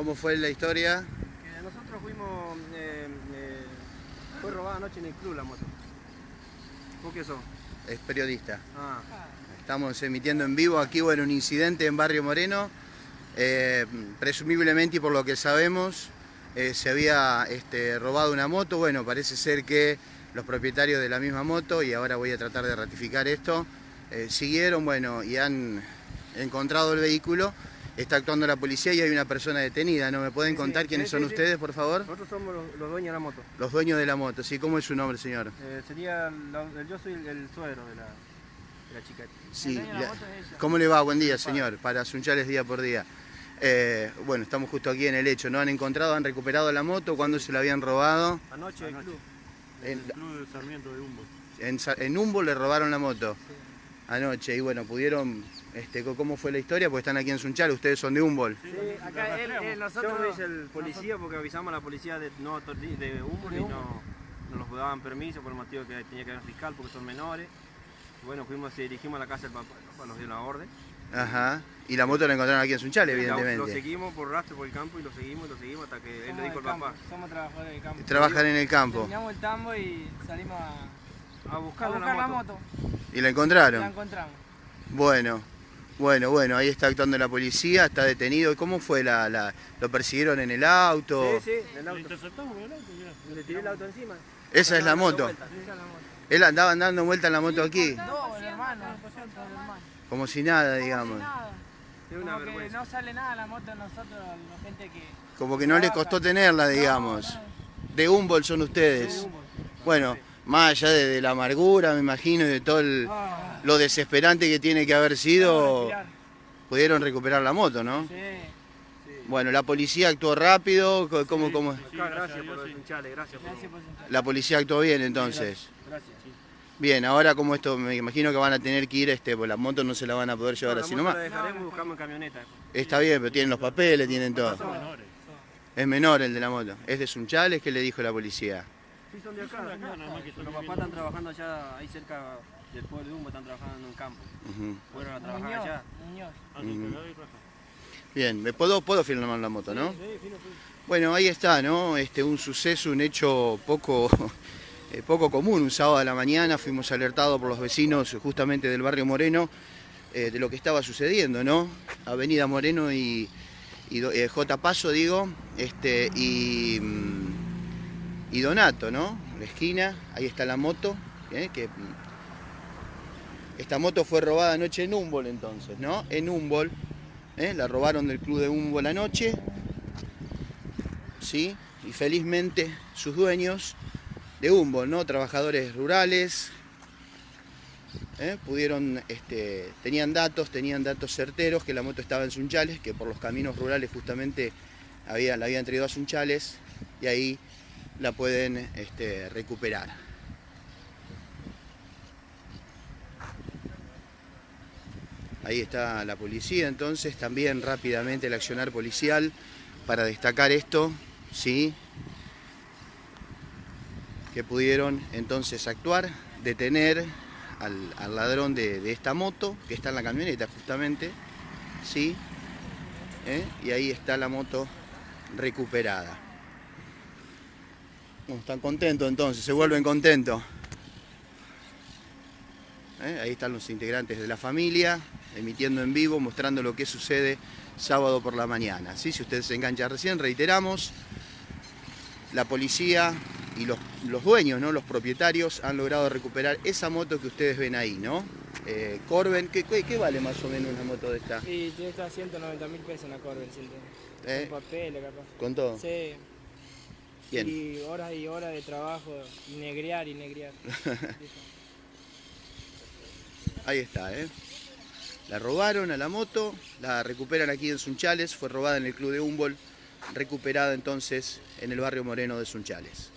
¿Cómo fue la historia? Que nosotros fuimos, eh, eh, fue robada anoche en el club la moto. ¿Vos qué sos? Es periodista. Ah, Estamos emitiendo en vivo aquí, bueno, un incidente en Barrio Moreno. Eh, presumiblemente y por lo que sabemos, eh, se había este, robado una moto. Bueno, parece ser que los propietarios de la misma moto, y ahora voy a tratar de ratificar esto, eh, siguieron, bueno, y han encontrado el vehículo. Está actuando la policía y hay una persona detenida. ¿No me pueden Sí, sí, contar quiénes sí, son ustedes, por favor? nosotros somos los, los dueños de la moto. Los dueños de la moto, ¿sí? ¿Cómo es su nombre, señor? Eh, sería, la- yo soy el, el suegro de la, de la chica. Sí, dueño de la la- moto es ella. ¿Cómo le va? Buen día, señor. Para Sunchales día por día. Eh, bueno, estamos justo aquí en el hecho. ¿No han encontrado, han recuperado la moto? ¿Cuándo se la habían robado? Anoche el club. En, El club de Sarmiento de Humboldt. en, en Humboldt le robaron la moto anoche. Y bueno, pudieron... Este, ¿Cómo fue la historia? Porque están aquí en Sunchales, ustedes son de Humboldt. Sí, acá él, él, Yo nosotros... dice el policía porque avisamos a la policía de, no, de Humboldt y no, no nos daban permiso por el motivo que tenía que haber fiscal porque son menores. Bueno, fuimos y dirigimos a la casa del papá, el papá nos dio la orden. Ajá. Y la moto la encontraron aquí en Sunchales, La- Lo evidentemente. seguimos por rastro por el campo y lo seguimos y lo seguimos hasta que él le dijo campo, papá. somos trabajadores del campo. Trabajan en el campo. Terminamos el tambo y salimos a, A a buscar, buscar la moto. ¿Y la La encontraron? encontramos. Bueno, bueno, bueno, ahí está actuando la policía, está detenido. ¿Y ¿Cómo fue la, la- ¿Lo persiguieron en el auto? Sí, sí, en el Lo auto. interceptamos con el auto, mirá. Le tiré el auto encima. Esa es la moto. vueltas. Esa es la moto. Él andaba dando vuelta en la moto aquí, No, el hermano. el hermano. como si nada, Como digamos. si nada. Como que no sale nada la moto a nosotros, la gente que... Como que no le costó tenerla, digamos. De Humboldt son ustedes. Bueno, más allá de, de la amargura, me imagino, y de todo el- Ah, lo desesperante que tiene que haber sido, pudieron recuperar la moto, ¿no? Sí. Bueno, la policía actuó rápido, ¿cómo, Sí, cómo? sí, gracias gracias por los hinchales, gracias por Gracias por. La policía actuó bien entonces. Gracias. Bien, ahora como esto, me imagino que van a tener que ir, este, pues la moto no se la van a poder llevar No, así nomás. La dejaremos y buscamos en camioneta. Está bien, pero tienen los papeles, tienen todo. Son menores. Es menor el de la moto. Es de Sunchales, ¿qué le dijo la policía? Sí, son de acá. Son de acá, nada más que Los están papás están trabajando allá, ahí cerca del pueblo de Humbo, están trabajando en un campo. Ujú. Fueron a trabajar Muñoz, allá. Muñoz. Cagada y raja. Bien, ¿me puedo, puedo filmar la moto, ¿no? Sí, fino, fino. Bueno, ahí está, ¿no? Este, un suceso, un hecho poco, eh, poco común. Un sábado a la mañana fuimos alertados por los vecinos justamente del barrio Moreno eh, de lo que estaba sucediendo, ¿no? Avenida Moreno y, y eh, J. Paso, digo, este, y, mm, y Donato, ¿no? La esquina, ahí está la moto, ¿eh? que mm, esta moto fue robada anoche en Humboldt entonces, ¿no? En Humboldt, ¿eh? la robaron del club de Humboldt anoche, ¿sí? Y felizmente sus dueños de Humboldt, ¿no? Trabajadores rurales, ¿eh? pudieron, este, tenían datos, tenían datos certeros que la moto estaba en Sunchales, que por los caminos rurales justamente había, la habían traído a Sunchales y ahí la pueden este, recuperar. Ahí está la policía, entonces también rápidamente el accionar policial para destacar esto, ¿sí? Que pudieron entonces actuar, detener al, ladrón de, de esta moto, que está en la camioneta justamente, ¿sí? ¿Eh? Y ahí está la moto recuperada. Están contentos entonces, se vuelven contentos. ¿Eh? Ahí están los integrantes de la familia, emitiendo en vivo, mostrando lo que sucede sábado por la mañana. ¿sí? Si usted se engancha recién, reiteramos, la policía y los, los dueños, ¿no? los propietarios, han logrado recuperar esa moto que ustedes ven ahí, ¿no? Eh, Corben, ¿qué, qué, qué vale más o menos una moto de esta? Y tiene que estar 190 mil pesos en la Corben. ¿Eh? Con papeles, capaz. ¿Con todo? Sí. Bien. Y horas y horas de trabajo, y negrear y negrear. Ahí está, ¿eh? La robaron a la moto, la recuperan aquí en Sunchales, fue robada en el club de Humboldt, recuperada entonces en el barrio Moreno de Sunchales.